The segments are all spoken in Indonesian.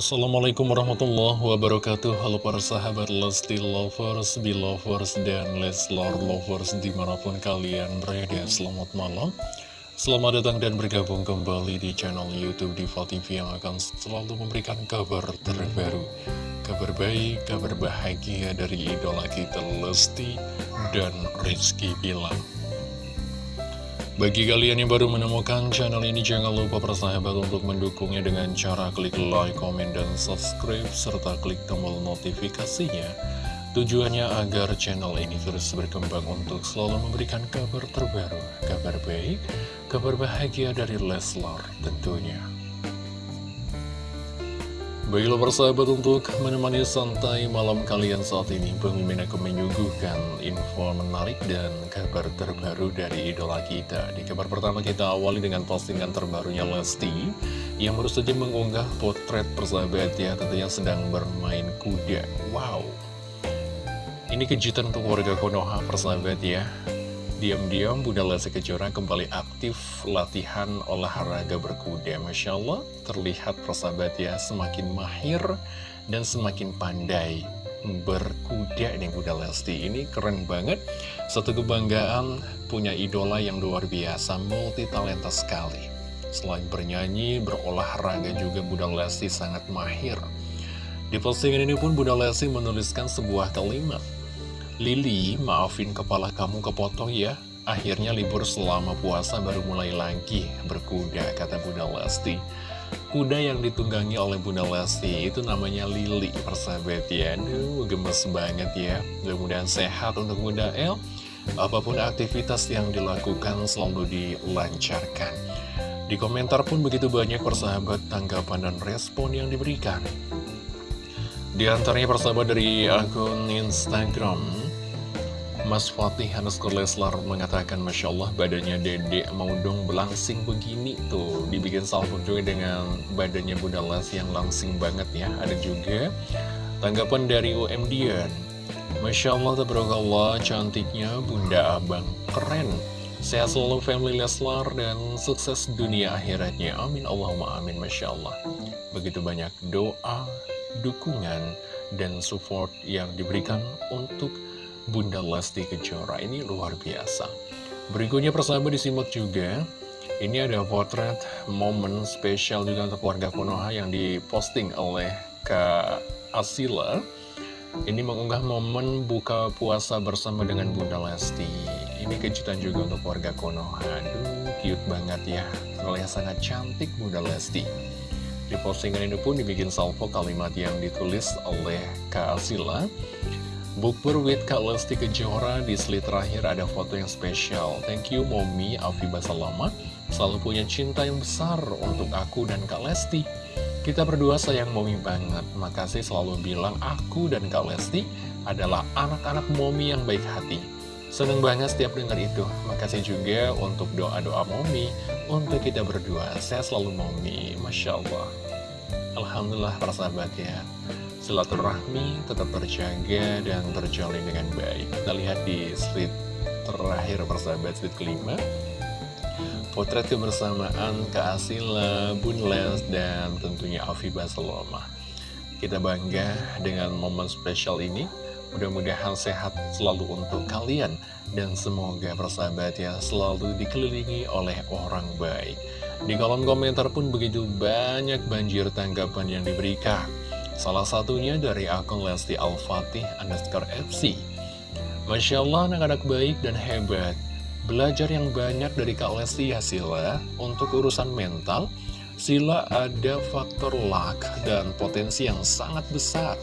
Assalamualaikum warahmatullahi wabarakatuh. Halo para sahabat Lesti Lovers, Belovers, dan Leslar Lovers di mana pun kalian berada. Selamat malam. Selamat datang dan bergabung kembali di channel Youtube Diva TV yang akan selalu memberikan kabar terbaru. Kabar baik, kabar bahagia dari idola kita Lesti dan Rizky Bilang bagi kalian yang baru menemukan channel ini, jangan lupa persahabat untuk mendukungnya dengan cara klik like, komen, dan subscribe, serta klik tombol notifikasinya. Tujuannya agar channel ini terus berkembang untuk selalu memberikan kabar terbaru, kabar baik, kabar bahagia dari Leslar tentunya. Baiklah persahabat untuk menemani santai malam kalian saat ini Pemimpin akan menyuguhkan info menarik dan kabar terbaru dari idola kita. Di kabar pertama kita awali dengan postingan terbarunya Lesti Yang baru saja mengunggah potret persahabat ya tentunya sedang bermain kuda. Wow. Ini kejutan untuk warga Konoha persahabat ya Diam-diam Bunda Lesti Kejora kembali aktif latihan olahraga berkuda. Masya Allah terlihat persahabat ya semakin mahir dan semakin pandai berkuda nih Bunda Lesti. Ini keren banget. Satu kebanggaan punya idola yang luar biasa multi talenta sekali. Selain bernyanyi, berolahraga juga Bunda Lesti sangat mahir. Di postingan ini pun Bunda Lesti menuliskan sebuah kalimat Lili, maafin kepala kamu kepotong ya. Akhirnya libur selama puasa baru mulai lagi berkuda, kata Bunda Lesti. Kuda yang ditunggangi oleh Bunda Lesti itu namanya Lili, persahabat ya. Aduh, gemes banget ya. Mudah-mudahan sehat untuk Bunda El. Apa pun aktivitas yang dilakukan selalu dilancarkan. Di komentar pun begitu banyak persahabat tanggapan dan respon yang diberikan. Di antaranya persahabat dari akun Instagram Mas Fatih underscore Leslar mengatakan Masya Allah badannya dedek mau dong belangsing begini tuh. Dibikin salvo juga dengan badannya Bunda Les yang langsing banget ya. Ada juga tanggapan dari UM Masya Allah Allah cantiknya Bunda Abang. Keren. Sehat selalu family Leslar dan sukses dunia akhiratnya. Amin Allahumma amin Masya Allah. Begitu banyak doa, dukungan, dan support yang diberikan untuk Bunda Lesti Kejora. Ini luar biasa. Berikutnya persahabat disimak juga. Ini ada potret momen spesial juga untuk warga Konoha yang diposting oleh Kak Asila. Ini mengunggah momen buka puasa bersama dengan Bunda Lesti. Ini kejutan juga untuk warga Konoha. Aduh, cute banget ya. Terlihat sangat cantik Bunda Lesti. Di postingan ini pun dibikin salvo kalimat yang ditulis oleh Kak Asila Bukber with Kak Lesti Kejora di slide terakhir ada foto yang spesial. Thank you Momi Afiba Salama, selalu punya cinta yang besar untuk aku dan Kak Lesti. Kita berdua sayang Momi banget, makasih selalu bilang aku dan Kak Lesti adalah anak-anak Momi yang baik hati. Seneng banget setiap dengar itu. Makasih juga untuk doa-doa Momi untuk kita berdua. Saya selalu Momi, Masya Allah. Alhamdulillah para sahabat ya silaturahmi tetap terjaga dan terjalin dengan baik. Kita lihat di slide terakhir persahabat, slide kelima. Potret kebersamaan Kak Asila, Bun Les, dan tentunya Afifah Saloma. Kita bangga dengan momen spesial ini. Mudah-mudahan sehat selalu untuk kalian. Dan semoga persahabat ya selalu dikelilingi oleh orang baik. Di kolom komentar pun begitu banyak banjir tanggapan yang diberikan. Salah satunya dari akun Lesti Al-Fatih underscore FC. Masya Allah anak-anak baik dan hebat. Belajar yang banyak dari Kak Lesti ya Sila. Untuk urusan mental, Sila ada faktor luck dan potensi yang sangat besar.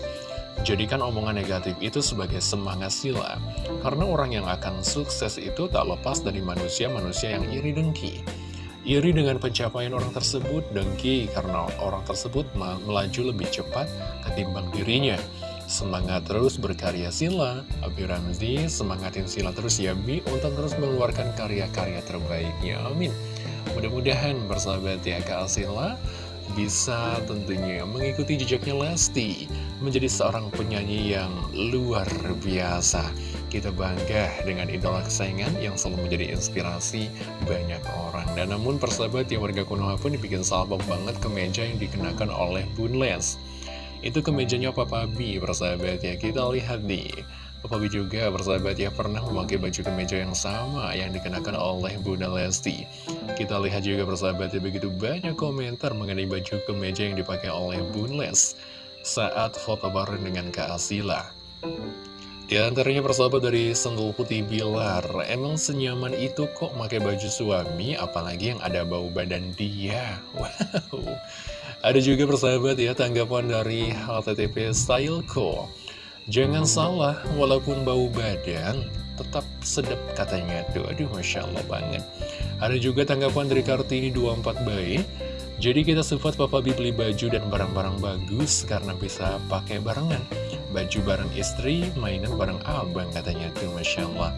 Jadikan omongan negatif itu sebagai semangat Sila. Karena orang yang akan sukses itu tak lepas dari manusia-manusia yang iri dengki. Iri dengan pencapaian orang tersebut, dengki karena orang tersebut melaju lebih cepat ketimbang dirinya. Semangat terus berkarya Sila, Abi Ramzi, semangatin Sila terus ya Bi untuk terus mengeluarkan karya-karya terbaiknya. Amin. Mudah-mudahan bersahabat ya Kak Sila bisa tentunya mengikuti jejaknya Lesti menjadi seorang penyanyi yang luar biasa kita bangga dengan idola kesayangan yang selalu menjadi inspirasi banyak orang. Dan namun persahabat yang warga Konoha pun dibikin salpok banget kemeja yang dikenakan oleh Bun Les. Itu kemejanya Papa B, persahabat ya. Kita lihat nih. Papa B juga persahabat ya pernah memakai baju kemeja yang sama yang dikenakan oleh Bunda Lesti. Kita lihat juga persahabat ya begitu banyak komentar mengenai baju kemeja yang dipakai oleh Bun Les saat foto bareng dengan Kak Asila. Di antaranya persahabat dari Sentul Putih Bilar, emang senyaman itu kok pakai baju suami, apalagi yang ada bau badan dia. Wow. Ada juga persahabat ya tanggapan dari HTTP Styleco. Jangan salah, walaupun bau badan, tetap sedap katanya tuh. Aduh, Masya Allah banget. Ada juga tanggapan dari Kartini 24 bayi. Jadi kita support Papa Bi beli baju dan barang-barang bagus karena bisa pakai barengan. Baju bareng istri, mainan bareng abang katanya tuh, Masya Allah.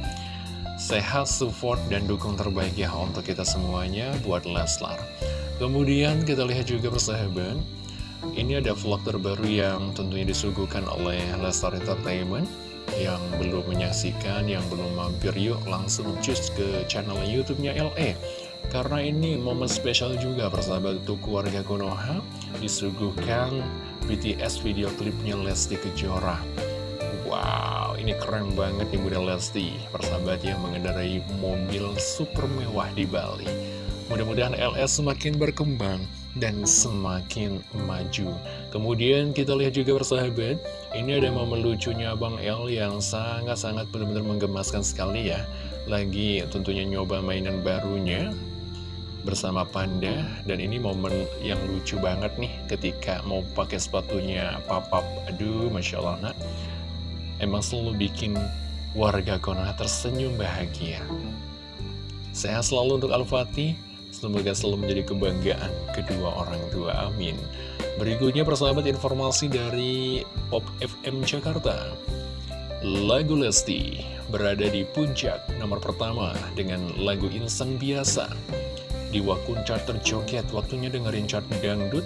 Sehat, support, dan dukung terbaik ya untuk kita semuanya buat Leslar. Kemudian kita lihat juga persahabat ini ada vlog terbaru yang tentunya disuguhkan oleh Lestar Entertainment Yang belum menyaksikan, yang belum mampir yuk langsung cus ke channel YouTube-nya LE Karena ini momen spesial juga persahabat untuk keluarga Konoha Disuguhkan BTS video klipnya Lesti Kejora Wow, ini keren banget Bunda Lesti Persahabat yang mengendarai mobil super mewah di Bali Mudah-mudahan LS semakin berkembang dan semakin maju. Kemudian kita lihat juga persahabat, ini ada momen lucunya Bang L yang sangat-sangat benar-benar menggemaskan sekali ya. Lagi tentunya nyoba mainan barunya bersama Panda dan ini momen yang lucu banget nih ketika mau pakai sepatunya papap. Aduh, Masya Allah nak. Emang selalu bikin warga Konoha tersenyum bahagia. Sehat selalu untuk Al-Fatih Semoga selalu menjadi kebanggaan kedua orang tua, amin Berikutnya persahabat informasi dari Pop FM Jakarta Lagu Lesti berada di puncak nomor pertama dengan lagu Insan Biasa Di wakun chart terjoget, waktunya dengerin chart dangdut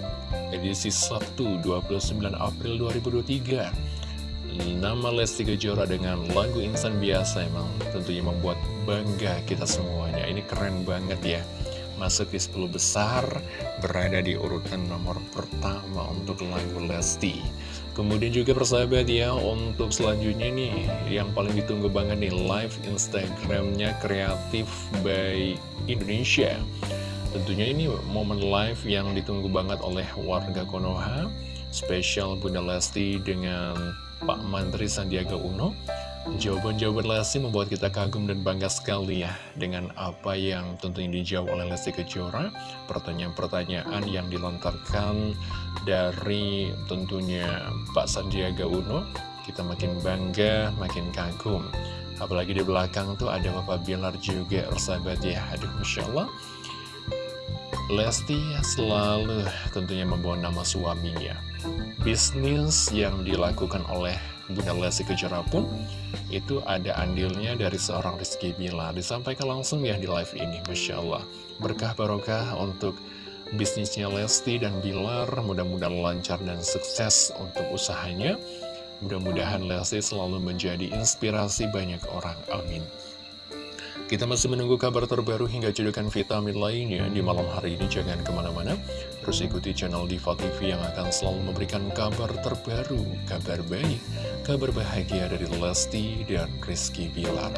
edisi Sabtu 29 April 2023 Nama Lesti Kejora dengan lagu Insan Biasa emang tentunya membuat bangga kita semuanya Ini keren banget ya masuk di 10 besar, berada di urutan nomor pertama untuk lagu Lesti. Kemudian juga persahabat ya, untuk selanjutnya nih, yang paling ditunggu banget nih, live Instagramnya Kreatif by Indonesia. Tentunya ini momen live yang ditunggu banget oleh warga Konoha, spesial Bunda Lesti dengan Pak Menteri Sandiaga Uno. Jawaban-jawaban Lesti membuat kita kagum dan bangga sekali ya dengan apa yang tentunya dijawab oleh Lesti Kejora. Pertanyaan-pertanyaan yang dilontarkan dari tentunya Pak Sandiaga Uno. Kita makin bangga, makin kagum. Apalagi di belakang tuh ada Bapak Bilar juga sahabat ya. Aduh Masya Allah Lesti selalu tentunya membawa nama suaminya. Bisnis yang dilakukan oleh Bunda Lesti Kejora pun itu ada andilnya dari seorang Rizky Bila disampaikan langsung ya di live ini Masya Allah. Berkah barokah untuk bisnisnya Lesti dan Bilar. Mudah-mudahan lancar dan sukses untuk usahanya. Mudah-mudahan Lesti selalu menjadi inspirasi banyak orang. Amin kita masih menunggu kabar terbaru hingga cedukan vitamin lainnya di malam hari ini. Jangan ke mana-mana, terus ikuti channel Diva TV yang akan selalu memberikan kabar terbaru, kabar baik, kabar bahagia dari Lesti dan Rizky Bilar.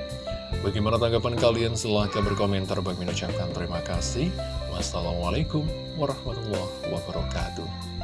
Bagaimana tanggapan kalian? Silahkan berkomentar. Bagi mengucapkan terima kasih. Wassalamualaikum warahmatullahi wabarakatuh.